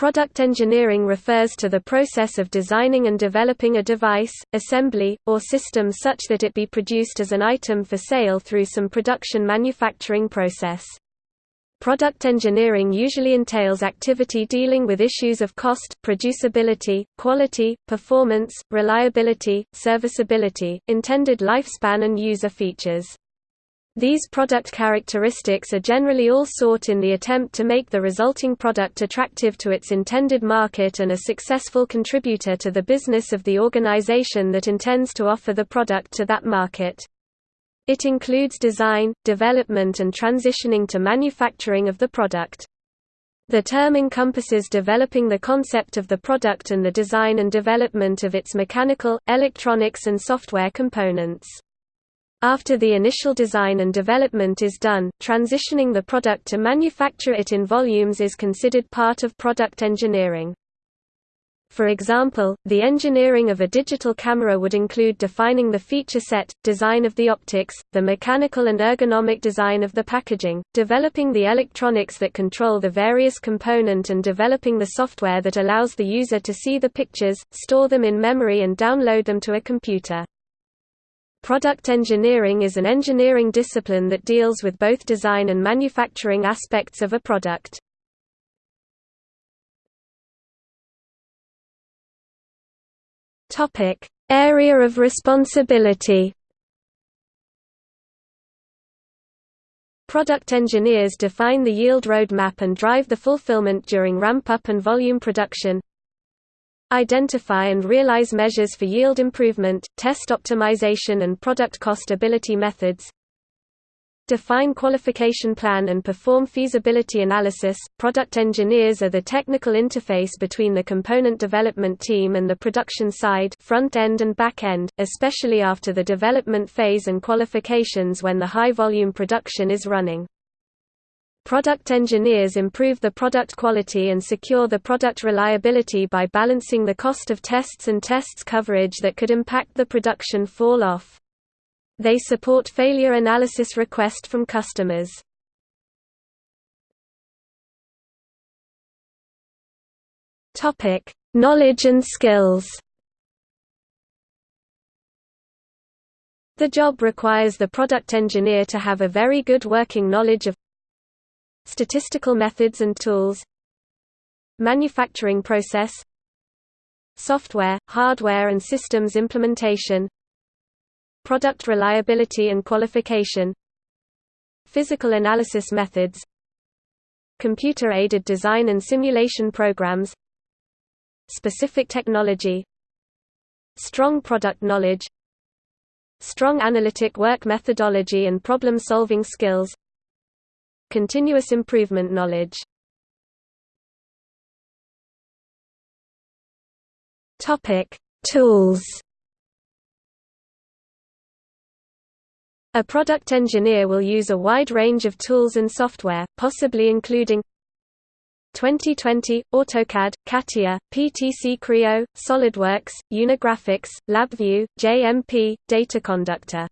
Product engineering refers to the process of designing and developing a device, assembly, or system such that it be produced as an item for sale through some production manufacturing process. Product engineering usually entails activity dealing with issues of cost, producibility, quality, performance, reliability, serviceability, intended lifespan and user features. These product characteristics are generally all sought in the attempt to make the resulting product attractive to its intended market and a successful contributor to the business of the organization that intends to offer the product to that market. It includes design, development and transitioning to manufacturing of the product. The term encompasses developing the concept of the product and the design and development of its mechanical, electronics and software components. After the initial design and development is done, transitioning the product to manufacture it in volumes is considered part of product engineering. For example, the engineering of a digital camera would include defining the feature set, design of the optics, the mechanical and ergonomic design of the packaging, developing the electronics that control the various component and developing the software that allows the user to see the pictures, store them in memory and download them to a computer. Product engineering is an engineering discipline that deals with both design and manufacturing aspects of a product. Topic: Area of responsibility. Product engineers define the yield roadmap and drive the fulfillment during ramp-up and volume production, Identify and realize measures for yield improvement, test optimization and product cost-ability methods. Define qualification plan and perform feasibility analysis. Product engineers are the technical interface between the component development team and the production side, front end and back end, especially after the development phase and qualifications when the high volume production is running. Product engineers improve the product quality and secure the product reliability by balancing the cost of tests and tests coverage that could impact the production fall-off. They support failure analysis request from customers. Knowledge and skills The job requires the product engineer to have a very good working knowledge of Statistical methods and tools Manufacturing process Software, hardware and systems implementation Product reliability and qualification Physical analysis methods Computer-aided design and simulation programs Specific technology Strong product knowledge Strong analytic work methodology and problem-solving skills Continuous improvement knowledge Topic: Tools. A product engineer will use a wide range of tools and software, possibly including 2020, AutoCAD, CATIA, PTC Creo, SolidWorks, Unigraphics, LabVIEW, JMP, Dataconductor